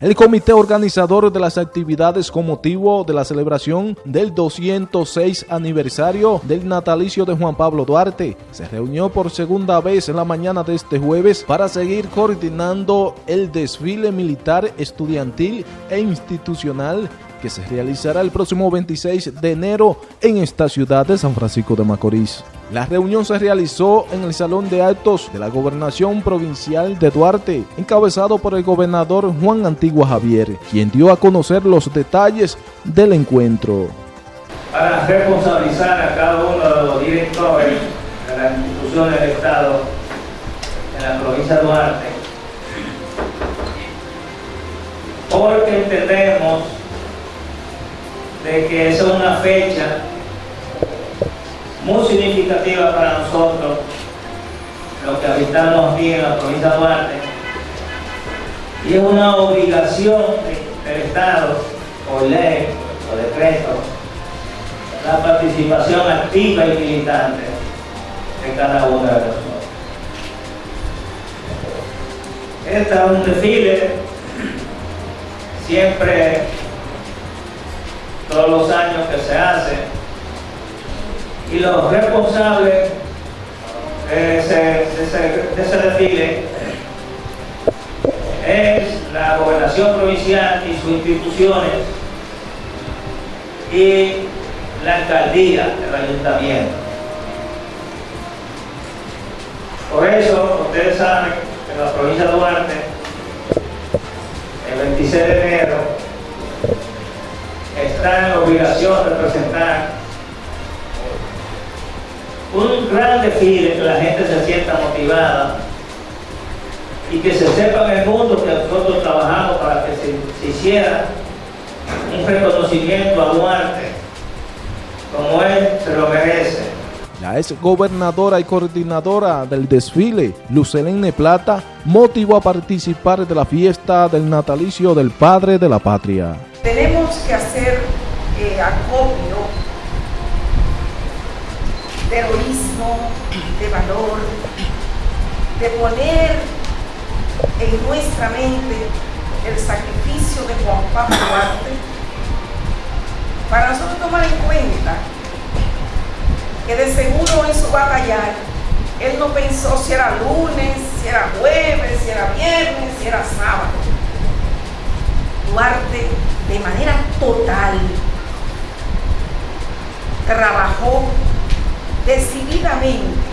El comité organizador de las actividades con motivo de la celebración del 206 aniversario del natalicio de Juan Pablo Duarte se reunió por segunda vez en la mañana de este jueves para seguir coordinando el desfile militar estudiantil e institucional que se realizará el próximo 26 de enero en esta ciudad de San Francisco de Macorís. La reunión se realizó en el Salón de Actos de la Gobernación Provincial de Duarte, encabezado por el gobernador Juan Antigua Javier, quien dio a conocer los detalles del encuentro. Para responsabilizar a cada uno de los directores de las instituciones del Estado en la provincia de Duarte, porque entendemos de que es una fecha muy significativa para nosotros, los que habitamos aquí en la provincia de Duarte, y es una obligación del Estado, por ley, por decreto, la participación activa y militante de cada uno de nosotros. Este es un desfile siempre todos los años que se hace. Y los responsables de ese, desfile es la gobernación provincial y sus instituciones y la alcaldía del ayuntamiento. Por eso, ustedes saben que en la provincia de Duarte, el 26 de enero, está en la obligación de presentar un gran desfile que la gente se sienta motivada y que se sepa en el mundo que nosotros trabajamos para que se, hiciera un reconocimiento a Duarte como él se lo merece. La ex gobernadora y coordinadora del desfile, Lucelene Plata, motivó a participar de la fiesta del natalicio del padre de la patria. Tenemos que hacer eh, acopio de heroísmo, de valor, de poner en nuestra mente el sacrificio de Juan Pablo Duarte para nosotros tomar en cuenta que de seguro en su batallar él no pensó si era lunes, si era jueves, si era viernes, si era sábado. Duarte de manera total. Trabajó decididamente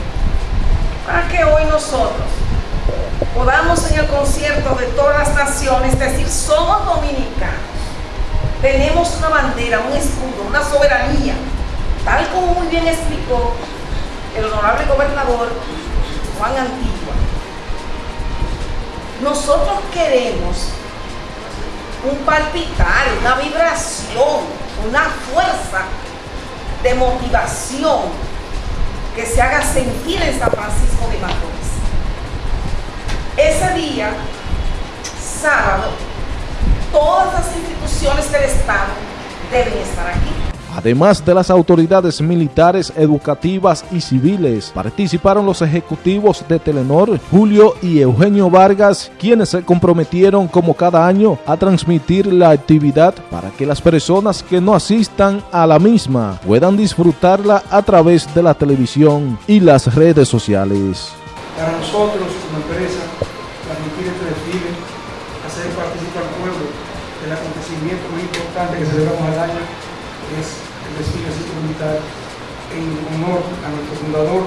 para que hoy nosotros podamos en el concierto de todas las naciones decir, somos dominicanos. Tenemos una bandera, un escudo, una soberanía, tal como muy bien explicó el honorable gobernador Juan Antigua. Nosotros queremos un palpitar, una vibración, una fuerza de motivación que se haga sentir en San Francisco de Macorís. Ese día, sábado, todas las instituciones del Estado deben estar aquí. Además de las autoridades militares, educativas y civiles, participaron los ejecutivos de Telenor, Julio y Eugenio Vargas, quienes se comprometieron como cada año a transmitir la actividad para que las personas que no asistan a la misma puedan disfrutarla a través de la televisión y las redes sociales. Para nosotros como empresa, transmitir este desfile, hacer participar al pueblo del acontecimiento muy importante que celebramos al año es el desfile cívico militar en honor a nuestro fundador,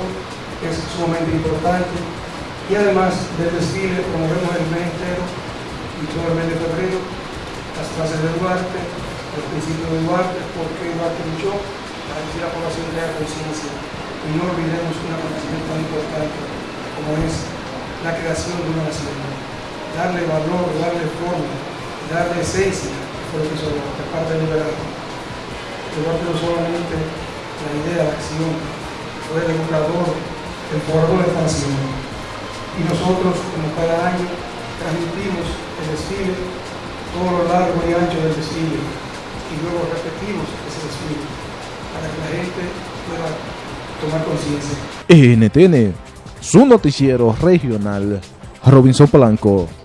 que es sumamente importante. Y además del desfile promovemos el mes entero y todo el mes de febrero, las clases de Duarte, los principios de Duarte, porque Duarte luchó para que la población tenga conciencia. Y no olvidemos un acontecimiento tan importante como es la creación de una nación. Darle valor, darle forma, darle esencia, por hizo Duarte, parte del liderazgo Duarte no solamente la idea, la acción, fue el educador, el formador de esta nación. Y nosotros, como cada año, transmitimos el desfile, todo lo largo y ancho del desfile, y luego repetimos ese desfile, para que la gente pueda tomar conciencia. NTN, su noticiero regional, Robinson Blanco.